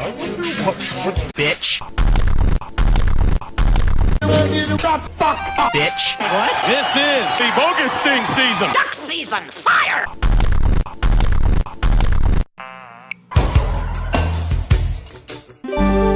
I wonder what, what bitch. Shut fuck up, bitch. What? This is the bogus sting season. Duck season, fire!